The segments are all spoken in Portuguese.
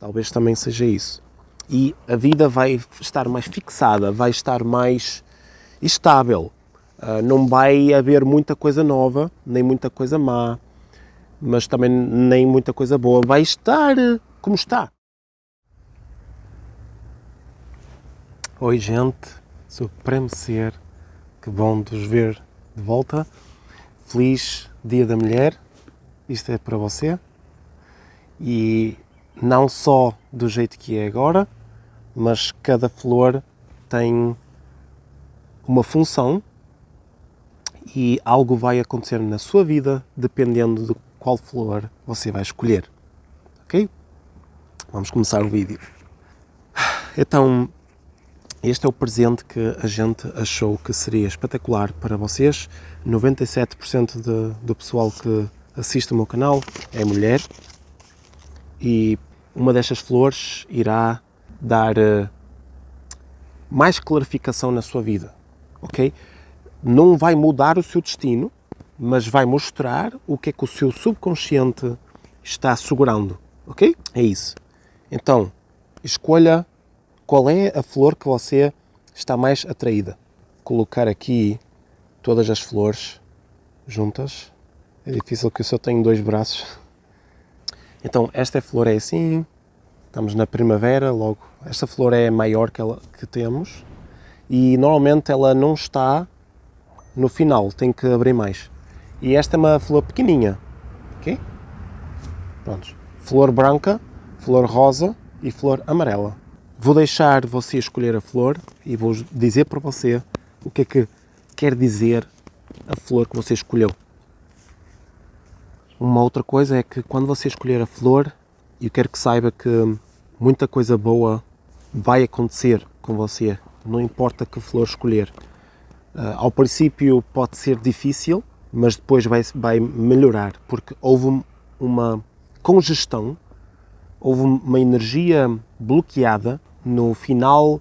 Talvez também seja isso. E a vida vai estar mais fixada, vai estar mais estável. Uh, não vai haver muita coisa nova, nem muita coisa má, mas também nem muita coisa boa. Vai estar como está. Oi, gente, Supremo Ser, que bom vos ver de volta. Feliz Dia da Mulher, isto é para você. E não só do jeito que é agora, mas cada flor tem uma função e algo vai acontecer na sua vida dependendo de qual flor você vai escolher. Ok? Vamos começar o vídeo. Então, este é o presente que a gente achou que seria espetacular para vocês. 97% de, do pessoal que assiste o meu canal é mulher e uma destas flores irá dar uh, mais clarificação na sua vida, ok? Não vai mudar o seu destino, mas vai mostrar o que é que o seu subconsciente está segurando, ok? É isso. Então, escolha qual é a flor que você está mais atraída. Colocar aqui todas as flores juntas. É difícil que eu só tenho dois braços. Então, esta flor é assim, estamos na primavera, logo, esta flor é a maior que, ela, que temos e normalmente ela não está no final, tem que abrir mais. E esta é uma flor pequeninha, ok? Prontos. Flor branca, flor rosa e flor amarela. Vou deixar você escolher a flor e vou dizer para você o que é que quer dizer a flor que você escolheu. Uma outra coisa é que quando você escolher a flor, eu quero que saiba que muita coisa boa vai acontecer com você, não importa que flor escolher. Uh, ao princípio pode ser difícil, mas depois vai, vai melhorar, porque houve uma congestão, houve uma energia bloqueada no final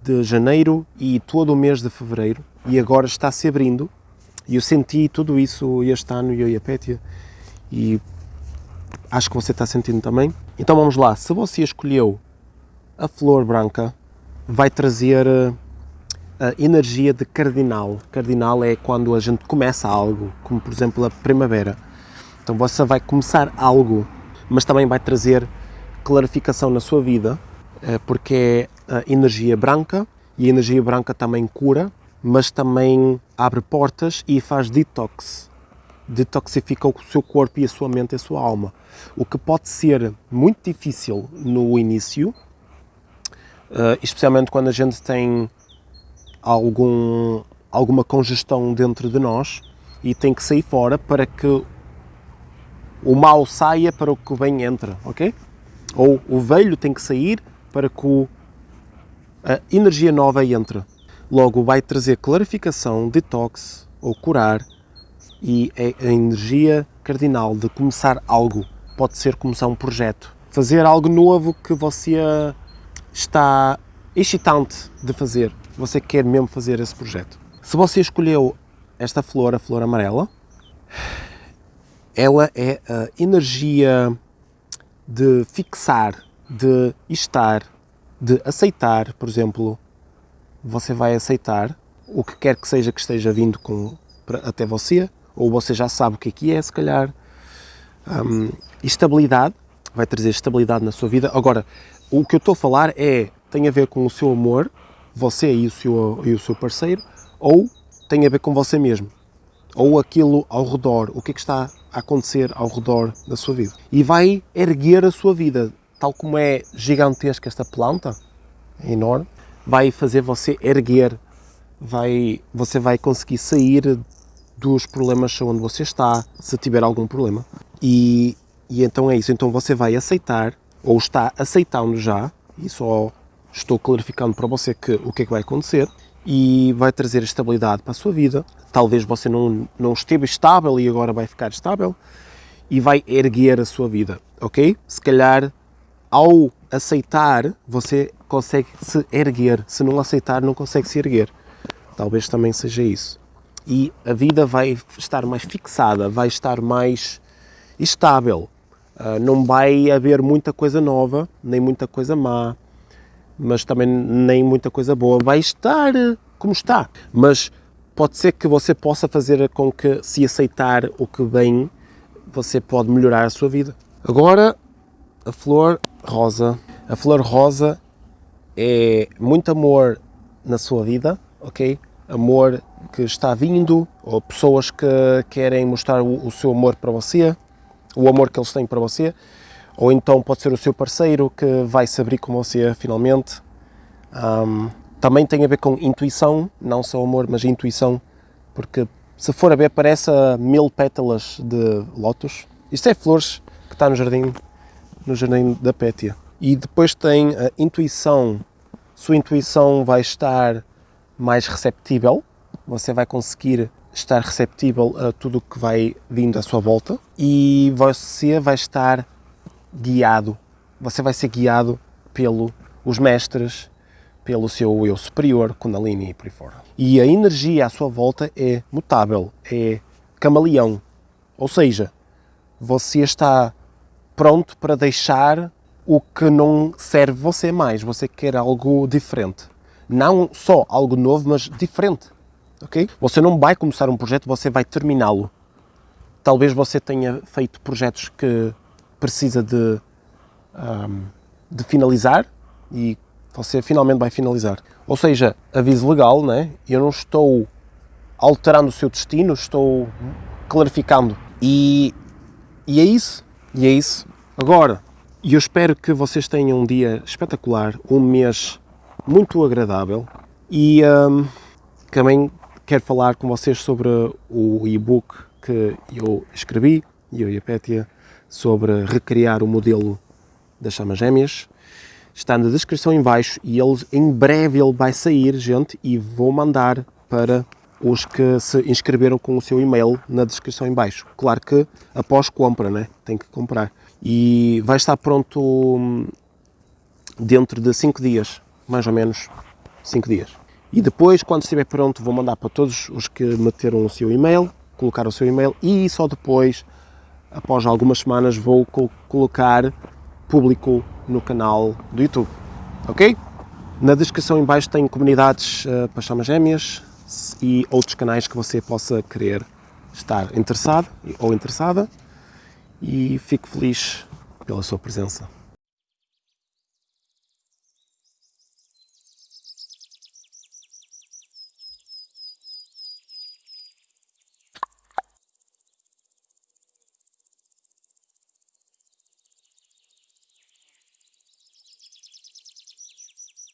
de janeiro e todo o mês de fevereiro, e agora está se abrindo e eu senti tudo isso este ano, eu e a Pétia, e acho que você está sentindo também. Então vamos lá, se você escolheu a flor branca, vai trazer eh, a energia de cardinal. Cardinal é quando a gente começa algo, como por exemplo a primavera. Então você vai começar algo, mas também vai trazer clarificação na sua vida, eh, porque é a energia branca, e a energia branca também cura, mas também abre portas e faz detox. Detoxifica o seu corpo e a sua mente e a sua alma. O que pode ser muito difícil no início, uh, especialmente quando a gente tem algum, alguma congestão dentro de nós e tem que sair fora para que o mal saia para o que o bem entra, ok? Ou o velho tem que sair para que o, a energia nova entre. Logo, vai trazer clarificação, detox ou curar e é a energia cardinal de começar algo. Pode ser começar um projeto, fazer algo novo que você está excitante de fazer. Você quer mesmo fazer esse projeto. Se você escolheu esta flor, a flor amarela, ela é a energia de fixar, de estar, de aceitar, por exemplo, você vai aceitar o que quer que seja que esteja vindo com, até você, ou você já sabe o que é que é, se calhar. Um, estabilidade, vai trazer estabilidade na sua vida. Agora, o que eu estou a falar é, tem a ver com o seu amor, você e o seu, e o seu parceiro, ou tem a ver com você mesmo, ou aquilo ao redor, o que é que está a acontecer ao redor da sua vida. E vai erguer a sua vida, tal como é gigantesca esta planta, é enorme, vai fazer você erguer, vai, você vai conseguir sair dos problemas onde você está, se tiver algum problema. E, e então é isso, então você vai aceitar, ou está aceitando já, e só estou clarificando para você que, o que é que vai acontecer, e vai trazer estabilidade para a sua vida. Talvez você não, não esteve estável e agora vai ficar estável, e vai erguer a sua vida, ok? Se calhar, ao aceitar, você consegue se erguer. Se não aceitar, não consegue se erguer. Talvez também seja isso. E a vida vai estar mais fixada, vai estar mais estável. Uh, não vai haver muita coisa nova, nem muita coisa má, mas também nem muita coisa boa. Vai estar como está, mas pode ser que você possa fazer com que, se aceitar o que vem, você pode melhorar a sua vida. Agora, a flor rosa. A flor rosa é muito amor na sua vida, ok? Amor que está vindo, ou pessoas que querem mostrar o, o seu amor para você, o amor que eles têm para você, ou então pode ser o seu parceiro que vai se abrir com você finalmente. Um, também tem a ver com intuição, não só amor, mas intuição, porque se for a ver parece mil pétalas de lótus. Isto é flores que está no jardim, no jardim da Pétia. E depois tem a intuição, sua intuição vai estar mais receptível, você vai conseguir estar receptível a tudo o que vai vindo à sua volta. E você vai estar guiado, você vai ser guiado pelos mestres, pelo seu eu superior, Kundalini e por aí fora. E a energia à sua volta é mutável, é camaleão, ou seja, você está pronto para deixar o que não serve você mais, você quer algo diferente. Não só algo novo, mas diferente ok? Você não vai começar um projeto, você vai terminá-lo. Talvez você tenha feito projetos que precisa de, um, de finalizar e você finalmente vai finalizar. Ou seja, aviso legal, né? eu não estou alterando o seu destino, estou clarificando. E, e é isso, e é isso. Agora, eu espero que vocês tenham um dia espetacular, um mês muito agradável e um, também quero falar com vocês sobre o e-book que eu escrevi, eu e a Pétia, sobre recriar o modelo das chamas gêmeas. Está na descrição em baixo e ele, em breve ele vai sair, gente, e vou mandar para os que se inscreveram com o seu e-mail na descrição em baixo. Claro que após compra, né? Tem que comprar. E vai estar pronto hum, dentro de 5 dias, mais ou menos 5 dias. E depois, quando estiver pronto, vou mandar para todos os que meteram o seu e-mail, colocar o seu e-mail e só depois, após algumas semanas, vou colocar público no canal do YouTube. Ok? Na descrição em baixo tem comunidades uh, para chamas gêmeas e outros canais que você possa querer estar interessado ou interessada e fico feliz pela sua presença.